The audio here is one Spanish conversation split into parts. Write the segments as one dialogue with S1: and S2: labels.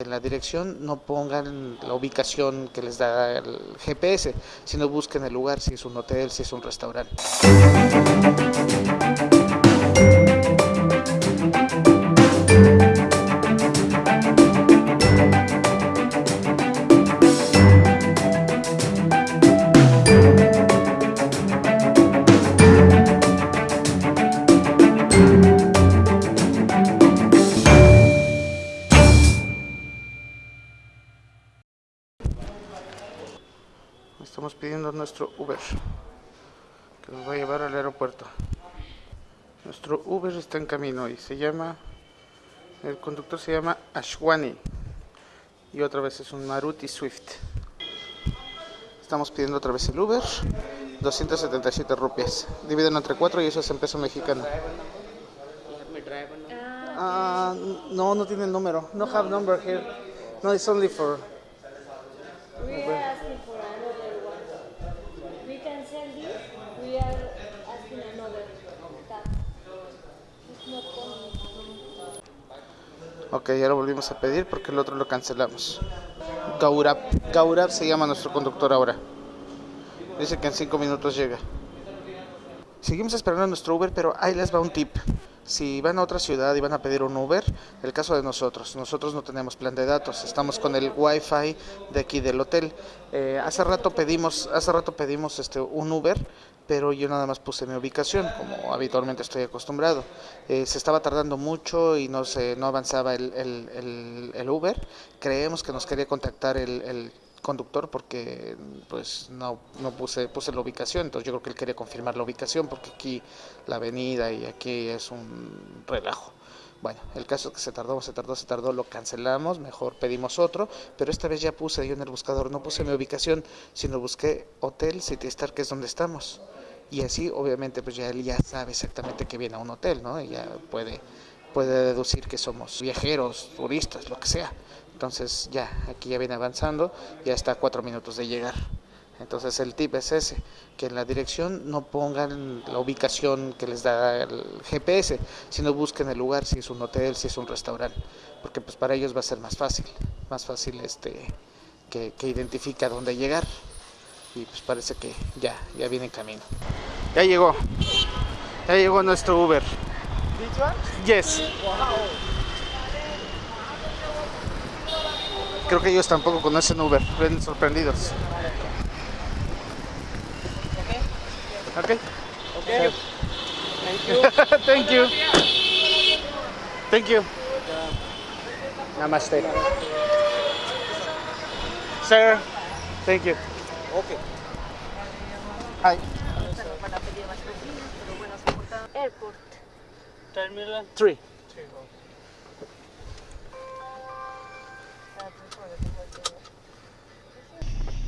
S1: En la dirección no pongan la ubicación que les da el GPS, sino busquen el lugar, si es un hotel, si es un restaurante. Nuestro Uber que nos va a llevar al aeropuerto. Nuestro Uber está en camino y se llama, el conductor se llama Ashwani y otra vez es un Maruti Swift. Estamos pidiendo otra vez el Uber, 277 rupias. Dividen entre 4 y eso es en peso mexicano. Ah, no, no tiene el número. No have number here. No, it's only for Ok, ya lo volvimos a pedir porque el otro lo cancelamos. Gaurab. Gaurab se llama nuestro conductor ahora. Dice que en 5 minutos llega. Seguimos esperando a nuestro Uber, pero ahí les va un tip. Si van a otra ciudad y van a pedir un Uber, el caso de nosotros, nosotros no tenemos plan de datos, estamos con el Wi-Fi de aquí del hotel. Eh, hace rato pedimos, hace rato pedimos este un Uber, pero yo nada más puse mi ubicación, como habitualmente estoy acostumbrado. Eh, se estaba tardando mucho y no se, no avanzaba el, el, el, el Uber. Creemos que nos quería contactar el, el conductor porque pues no, no puse, puse la ubicación, entonces yo creo que él quería confirmar la ubicación porque aquí la avenida y aquí es un relajo. Bueno, el caso es que se tardó, se tardó, se tardó, lo cancelamos, mejor pedimos otro, pero esta vez ya puse yo en el buscador, no puse mi ubicación, sino busqué Hotel City Star, que es donde estamos. Y así, obviamente, pues ya él ya sabe exactamente que viene a un hotel, ¿no? Y ya puede, puede deducir que somos viajeros, turistas, lo que sea. Entonces ya, aquí ya viene avanzando, ya está a cuatro minutos de llegar. Entonces el tip es ese, que en la dirección no pongan la ubicación que les da el GPS, sino busquen el lugar, si es un hotel, si es un restaurante, porque pues para ellos va a ser más fácil, más fácil este que, que identifica dónde llegar. Y pues parece que ya, ya viene en camino. Ya llegó, ya llegó nuestro Uber. Yes. Creo que ellos tampoco conocen Uber, ven sorprendidos. Ok.
S2: Okay.
S1: Thank you. Thank you. Namaste. Sir, thank you.
S2: Okay.
S1: Hi.
S3: Airport.
S2: Terminal
S1: Three.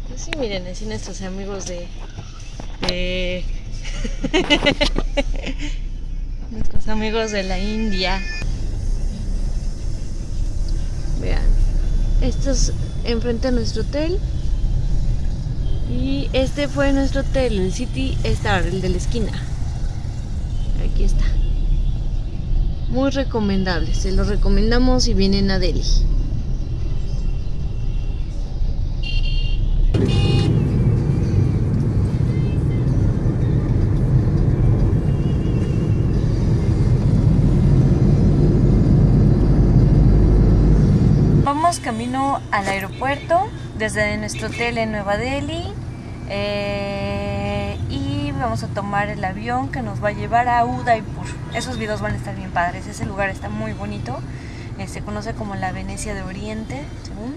S3: Pues sí, miren, así nuestros amigos de. de nuestros amigos de la India. Vean, esto es enfrente a nuestro hotel. Y este fue nuestro hotel, el City Star, el de la esquina. Aquí está. Muy recomendable, se lo recomendamos si vienen a Delhi. Vamos camino al aeropuerto desde nuestro hotel en Nueva Delhi eh, vamos a tomar el avión que nos va a llevar a Udaipur. Esos videos van a estar bien padres, ese lugar está muy bonito, eh, se conoce como la Venecia de Oriente, según.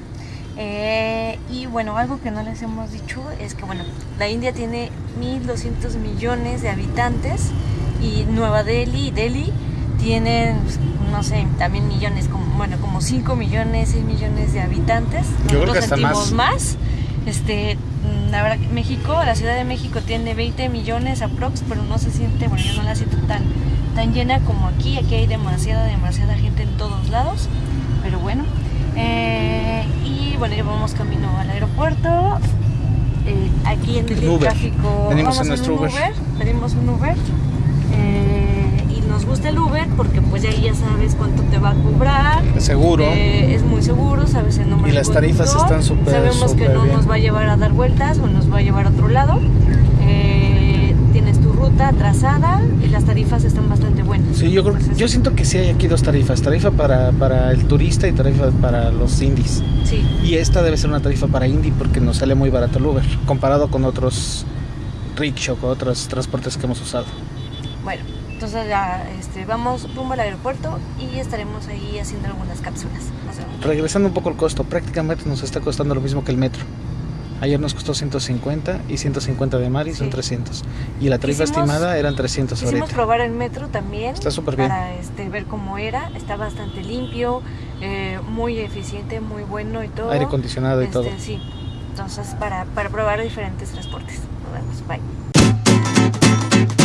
S3: Eh, y bueno, algo que no les hemos dicho es que bueno, la India tiene 1.200 millones de habitantes y Nueva Delhi y Delhi tienen, pues, no sé, también millones, como, bueno, como 5 millones, 6 millones de habitantes.
S1: Yo creo que hasta
S3: sentimos
S1: más.
S3: más. Este, mm, la verdad México, la Ciudad de México tiene 20 millones aprox, pero no se siente, bueno, yo no la siento tan, tan llena como aquí. Aquí hay demasiada, demasiada gente en todos lados. Pero bueno. Eh, y bueno, ya vamos camino al aeropuerto. Eh, aquí en el
S1: Uber.
S3: tráfico.
S1: Venimos
S3: vamos
S1: en nuestro
S3: un
S1: Uber.
S3: Pedimos un Uber. eh, nos gusta el Uber porque pues ya ahí ya sabes cuánto te va a cobrar.
S1: Seguro.
S3: Eh, es muy seguro, sabes el nombre
S1: Y las tarifas están súper,
S3: Sabemos que
S1: súper
S3: no
S1: bien.
S3: nos va a llevar a dar vueltas o nos va a llevar a otro lado. Eh, tienes tu ruta trazada y las tarifas están bastante buenas.
S1: Sí, yo creo,
S3: Entonces,
S1: yo siento que sí hay aquí dos tarifas, tarifa para, para el turista y tarifa para los indies.
S3: Sí,
S1: Y esta debe ser una tarifa para indie porque nos sale muy barato el Uber, comparado con otros rickshaw, con otros transportes que hemos usado.
S3: bueno, entonces ya este, vamos rumbo al aeropuerto y estaremos ahí haciendo algunas cápsulas.
S1: Regresando un poco al costo, prácticamente nos está costando lo mismo que el metro. Ayer nos costó 150 y 150 de Mari son
S3: Sí.
S1: 300. Y la tarifa
S3: Quisimos-
S1: estimada eran 300
S3: Quisimos
S1: ahorita.
S3: probar el metro también.
S1: Está súper bien.
S3: Para este, ver cómo era. Está bastante limpio, eh, muy eficiente, muy bueno y todo.
S1: Aire acondicionado y
S3: Este,
S1: todo.
S3: Sí. Entonces, para, para probar diferentes transportes. Nos vemos. Bye.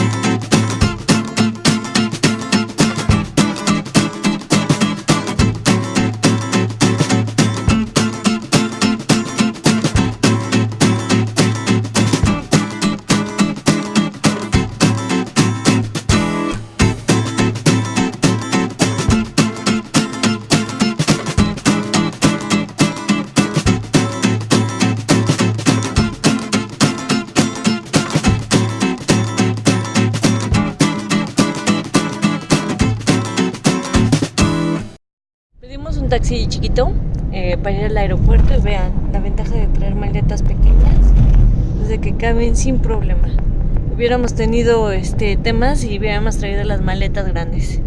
S3: Taxi chiquito eh, para ir al aeropuerto y vean la ventaja de traer maletas pequeñas es de que caben sin problema. Hubiéramos tenido este temas y hubiéramos traído las maletas grandes.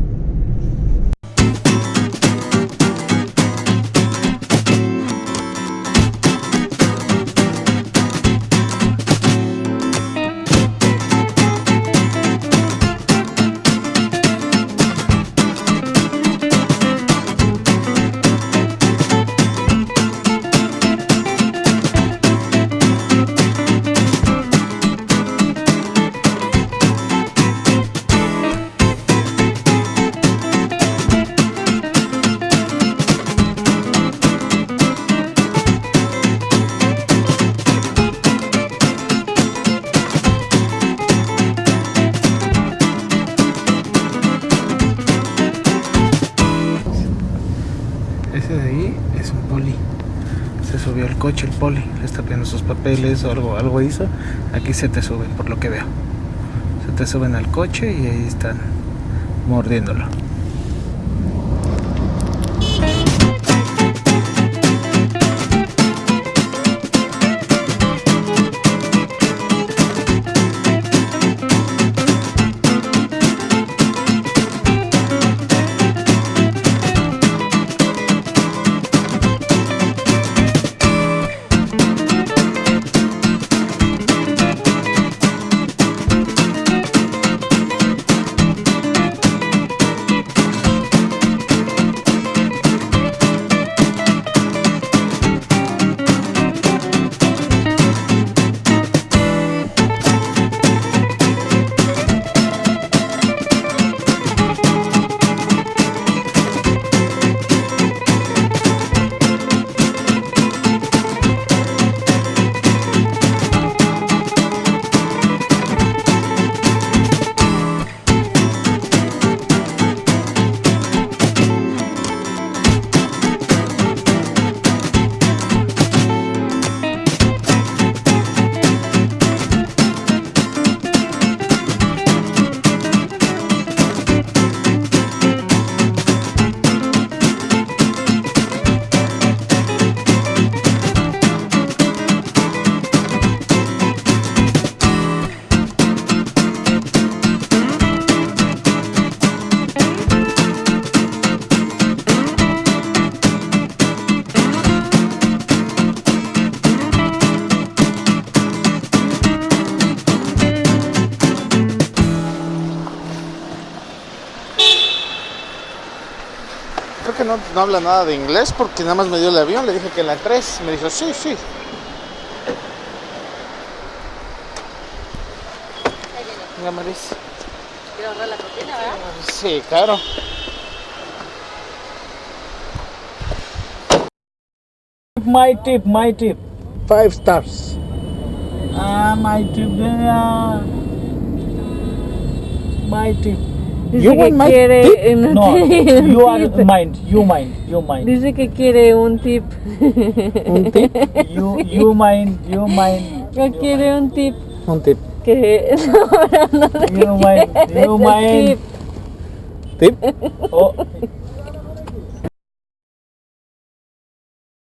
S1: Subió al coche el poli, le está pidiendo sus papeles o algo, algo hizo. Aquí se te suben, por lo que veo. Se te suben al coche y ahí están mordiéndolo. No, no habla nada de inglés porque nada más me dio el avión. Le dije que en la 3. Me dijo, sí, sí. Venga, Maris.
S3: Quiero ahorrar la propina, ¿verdad?
S1: Sí, claro.
S2: My tip, my tip.
S1: Five stars.
S2: Ah, my tip. Uh, my tip.
S3: Dice
S2: You
S3: que quiere
S2: tip?
S3: un
S2: No,
S3: tip.
S2: you are mind. You mind. You mind.
S3: Dice que quiere un tip.
S2: Un tip. You you mind. You mind.
S3: Que quiere un tip.
S2: Un tip.
S3: Que no, no, no
S2: You mind. You mind.
S3: tip.
S2: Tip. Oh,